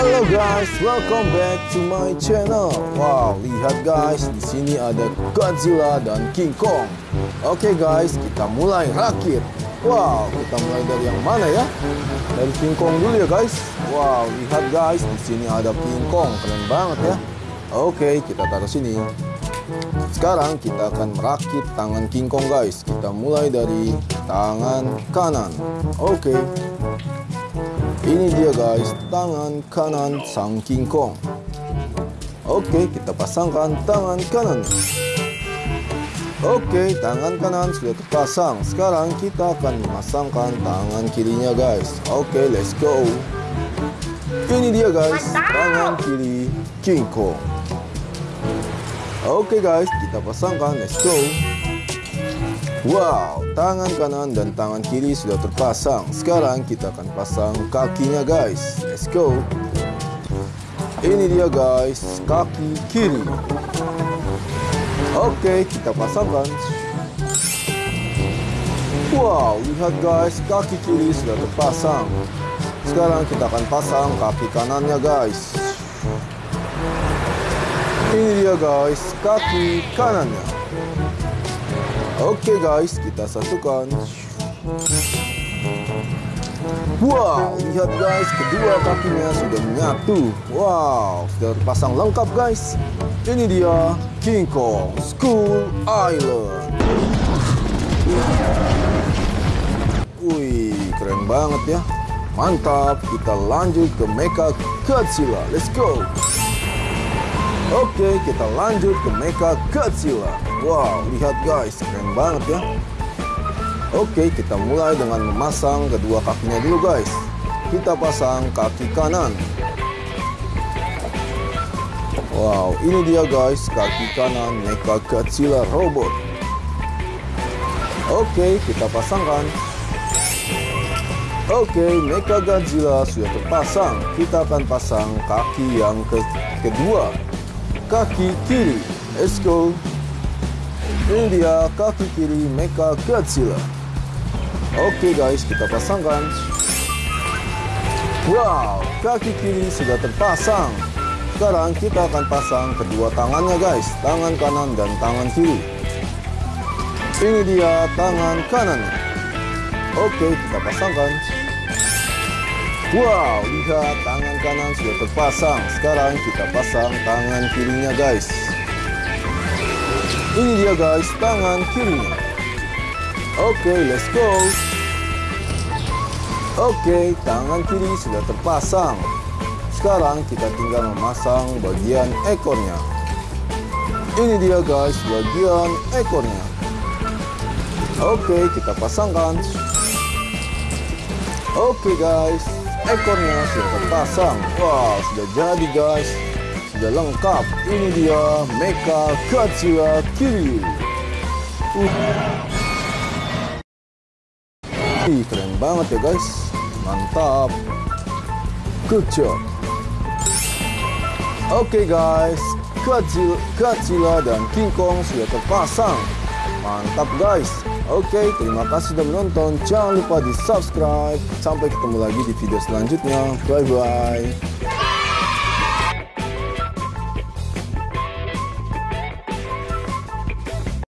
Halo guys, welcome back to my channel. Wow, lihat guys, di sini ada Godzilla dan King Kong. Oke guys, kita mulai rakit. Wow, kita mulai dari yang mana ya? Dari King Kong dulu ya guys. Wow, lihat guys, di sini ada King Kong, keren banget ya. Oke, kita taruh sini. Sekarang kita akan merakit tangan King Kong guys. Kita mulai dari tangan kanan. Oke. Ini dia guys, tangan kanan sang King Kong. Oke, kita pasangkan tangan kanan. Oke, tangan kanan sudah terpasang. Sekarang kita akan memasangkan tangan kirinya guys. Oke, let's go. Ini dia guys, tangan kiri King Kong. Oke guys, kita pasangkan. Let's go. Wow, tangan kanan dan tangan kiri sudah terpasang. Sekarang kita akan pasang kakinya guys. Let's go. Ini dia guys, kaki kiri. Oke, kita pasangkan. Wow, lihat guys, kaki kiri sudah terpasang. Sekarang kita akan pasang kaki kanannya guys. Ini dia guys, kaki kanannya. Oke guys, kita satukan. Wow, lihat guys, kedua kakinya sudah menyatu. Wow, sudah terpasang lengkap guys. Ini dia King Kong School Island. Wih, keren banget ya. Mantap, kita lanjut ke Mecha Godzilla. Let's go. Oke, kita lanjut ke Mecha Godzilla. Wow, lihat guys, keren banget ya. Oke, kita mulai dengan memasang kedua kakinya dulu guys. Kita pasang kaki kanan. Wow, ini dia guys, kaki kanan Mecha Godzilla robot. Oke, kita pasangkan. Oke, Mecha Godzilla sudah terpasang. Kita akan pasang kaki yang ke kedua. Kaki kiri. Let's go. Ini dia kaki kiri Mecha Godzilla. Oke guys, kita pasangkan. Wow, kaki kiri sudah terpasang. Sekarang kita akan pasang kedua tangannya guys, tangan kanan dan tangan kiri. Ini dia tangan kanannya. Oke, kita pasangkan. Wow, lihat tangan kanan sudah terpasang. Sekarang kita pasang tangan kirinya guys. Ini dia guys, tangan kirinya. Oke, let's go. Oke, tangan kiri sudah terpasang. Sekarang kita tinggal memasang bagian ekornya. Ini dia guys, bagian ekornya. Oke, kita pasangkan. Oke guys, ekornya sudah terpasang. Wow, sudah jadi guys. Sudah lengkap. Ini dia Mecha Godzilla Kiryu. Uh. Ih, keren banget ya guys. Mantap. Good job. Oke okay, guys, Godzilla, Godzilla dan King Kong sudah terpasang. Mantap guys. Oke, okay, terima kasih sudah menonton. Jangan lupa di subscribe. Sampai ketemu lagi di video selanjutnya. Bye-bye.